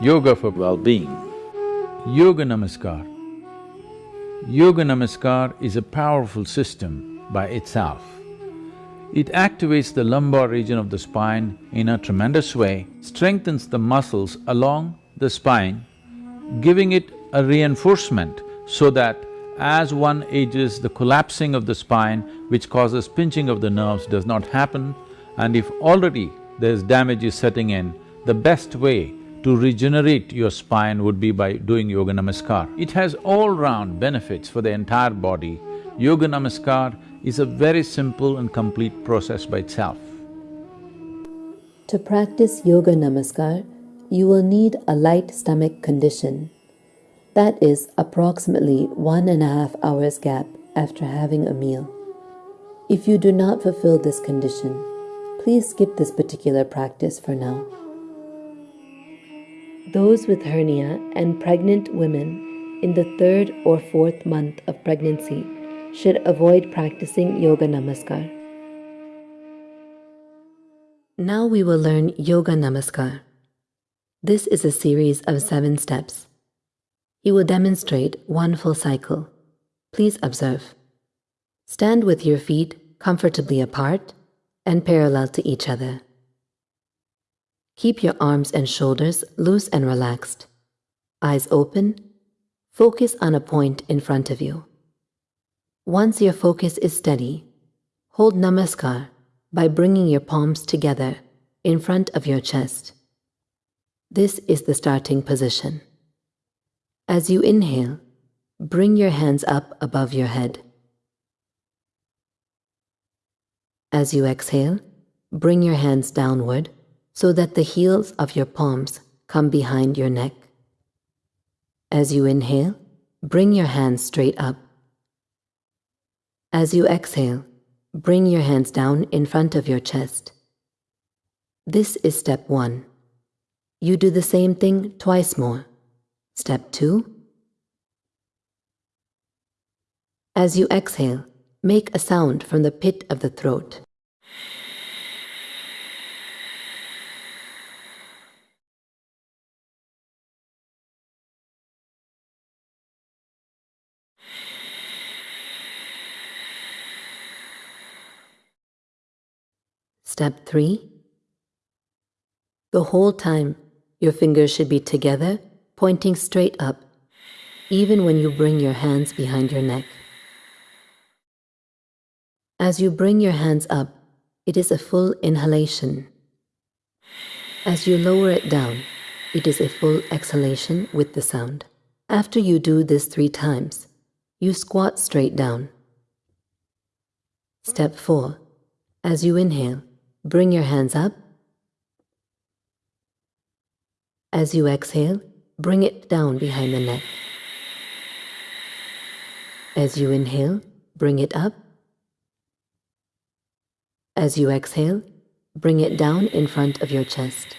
yoga for well-being. Yoga Namaskar. Yoga Namaskar is a powerful system by itself. It activates the lumbar region of the spine in a tremendous way, strengthens the muscles along the spine, giving it a reinforcement so that as one ages, the collapsing of the spine, which causes pinching of the nerves, does not happen. And if already there's damage is setting in, the best way to regenerate your spine would be by doing Yoga Namaskar. It has all-round benefits for the entire body. Yoga Namaskar is a very simple and complete process by itself. To practice Yoga Namaskar, you will need a light stomach condition. That is approximately one and a half hours gap after having a meal. If you do not fulfill this condition, please skip this particular practice for now. Those with hernia and pregnant women in the third or fourth month of pregnancy should avoid practicing Yoga Namaskar. Now we will learn Yoga Namaskar. This is a series of seven steps. He will demonstrate one full cycle. Please observe. Stand with your feet comfortably apart and parallel to each other. Keep your arms and shoulders loose and relaxed. Eyes open. Focus on a point in front of you. Once your focus is steady, hold Namaskar by bringing your palms together in front of your chest. This is the starting position. As you inhale, bring your hands up above your head. As you exhale, bring your hands downward so that the heels of your palms come behind your neck. As you inhale, bring your hands straight up. As you exhale, bring your hands down in front of your chest. This is step one. You do the same thing twice more. Step 2. As you exhale, make a sound from the pit of the throat. Step 3. The whole time, your fingers should be together pointing straight up, even when you bring your hands behind your neck. As you bring your hands up, it is a full inhalation. As you lower it down, it is a full exhalation with the sound. After you do this three times, you squat straight down. Step 4. As you inhale, bring your hands up. As you exhale, Bring it down behind the neck. As you inhale, bring it up. As you exhale, bring it down in front of your chest.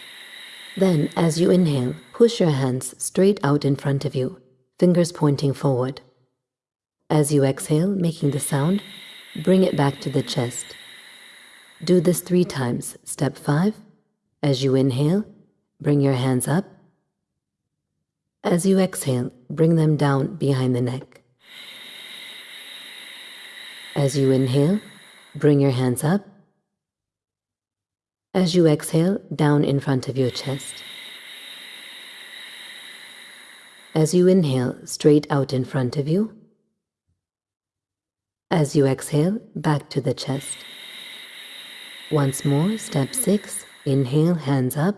Then, as you inhale, push your hands straight out in front of you, fingers pointing forward. As you exhale, making the sound, bring it back to the chest. Do this three times. Step five, as you inhale, bring your hands up. As you exhale, bring them down behind the neck. As you inhale, bring your hands up. As you exhale, down in front of your chest. As you inhale, straight out in front of you. As you exhale, back to the chest. Once more, step six, inhale, hands up.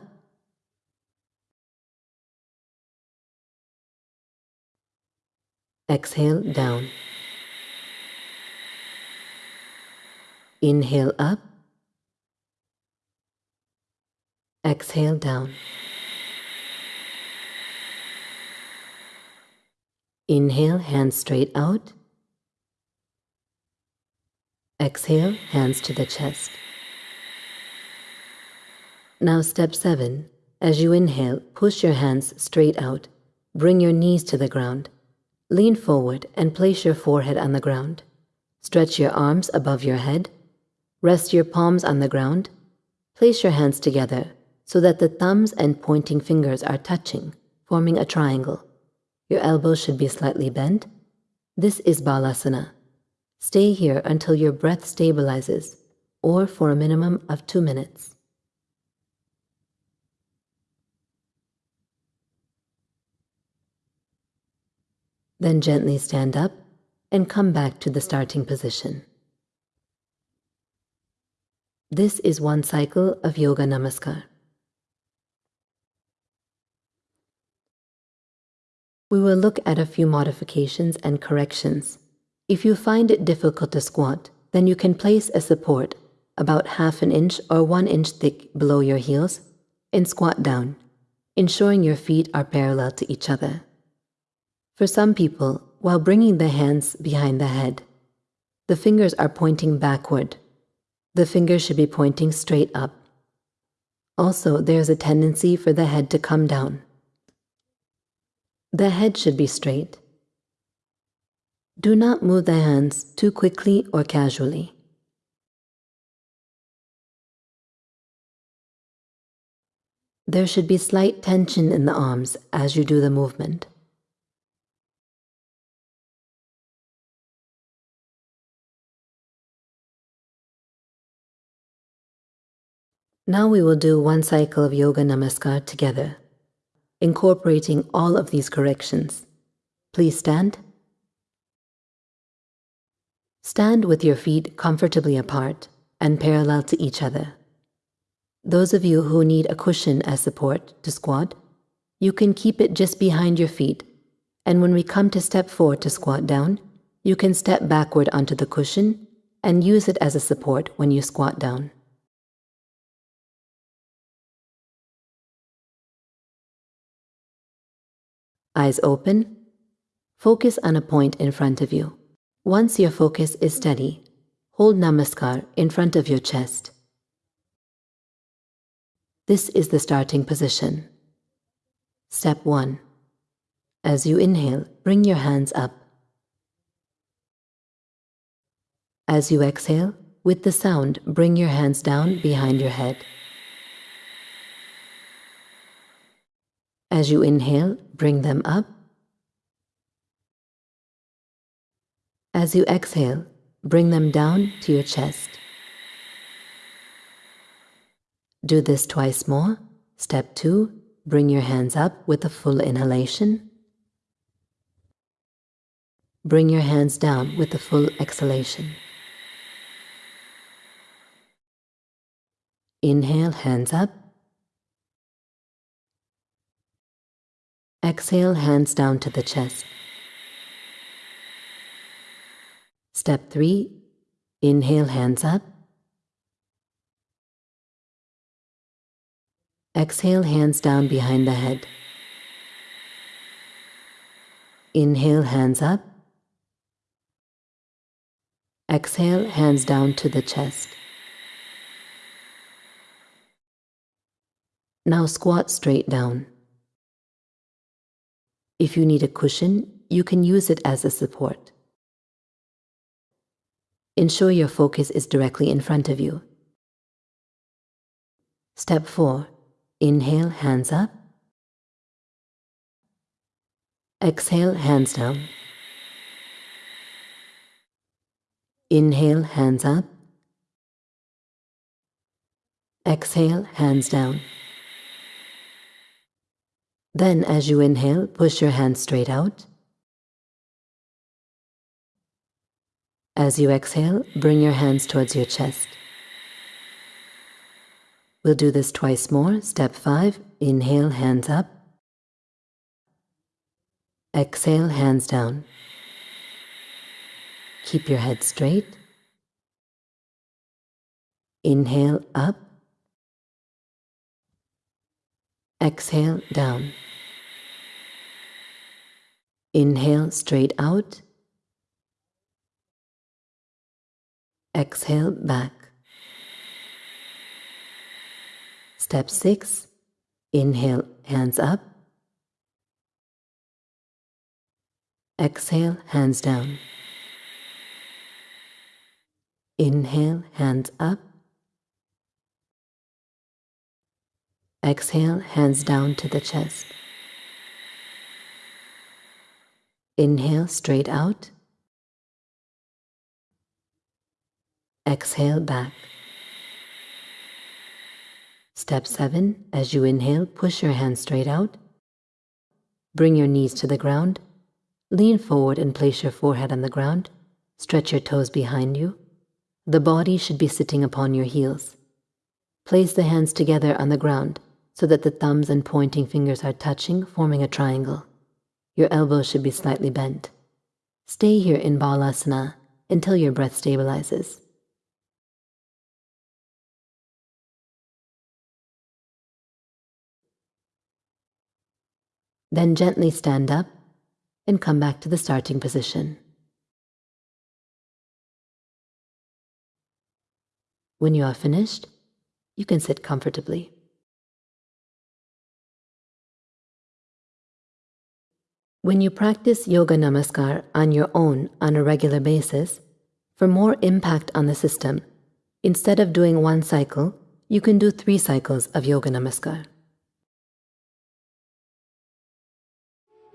Exhale down. Inhale up. Exhale down. Inhale, hands straight out. Exhale, hands to the chest. Now, step seven. As you inhale, push your hands straight out. Bring your knees to the ground. Lean forward and place your forehead on the ground. Stretch your arms above your head. Rest your palms on the ground. Place your hands together so that the thumbs and pointing fingers are touching, forming a triangle. Your elbows should be slightly bent. This is Balasana. Stay here until your breath stabilizes, or for a minimum of two minutes. Then gently stand up and come back to the starting position. This is one cycle of Yoga Namaskar. We will look at a few modifications and corrections. If you find it difficult to squat, then you can place a support about half an inch or one inch thick below your heels and squat down, ensuring your feet are parallel to each other. For some people, while bringing the hands behind the head, the fingers are pointing backward. The fingers should be pointing straight up. Also, there is a tendency for the head to come down. The head should be straight. Do not move the hands too quickly or casually. There should be slight tension in the arms as you do the movement. Now we will do one cycle of Yoga Namaskar together, incorporating all of these corrections. Please stand. Stand with your feet comfortably apart and parallel to each other. Those of you who need a cushion as support to squat, you can keep it just behind your feet, and when we come to step four to squat down, you can step backward onto the cushion and use it as a support when you squat down. Eyes open. Focus on a point in front of you. Once your focus is steady, hold Namaskar in front of your chest. This is the starting position. Step 1. As you inhale, bring your hands up. As you exhale, with the sound, bring your hands down behind your head. As you inhale, bring them up. As you exhale, bring them down to your chest. Do this twice more. Step two, bring your hands up with a full inhalation. Bring your hands down with a full exhalation. Inhale, hands up. Exhale, hands down to the chest. Step three, inhale, hands up. Exhale, hands down behind the head. Inhale, hands up. Exhale, hands down to the chest. Now squat straight down. If you need a cushion, you can use it as a support. Ensure your focus is directly in front of you. Step 4. Inhale, hands up. Exhale, hands down. Inhale, hands up. Exhale, hands down. Then, as you inhale, push your hands straight out. As you exhale, bring your hands towards your chest. We'll do this twice more. Step five, inhale, hands up. Exhale, hands down. Keep your head straight. Inhale, up. Exhale, down. Inhale, straight out. Exhale, back. Step 6. Inhale, hands up. Exhale, hands down. Inhale, hands up. Exhale, hands down to the chest. Inhale straight out. Exhale back. Step 7. As you inhale, push your hands straight out. Bring your knees to the ground. Lean forward and place your forehead on the ground. Stretch your toes behind you. The body should be sitting upon your heels. Place the hands together on the ground so that the thumbs and pointing fingers are touching, forming a triangle. Your elbows should be slightly bent. Stay here in Balasana until your breath stabilizes. Then gently stand up and come back to the starting position. When you are finished, you can sit comfortably. When you practice Yoga Namaskar on your own on a regular basis, for more impact on the system, instead of doing one cycle, you can do three cycles of Yoga Namaskar.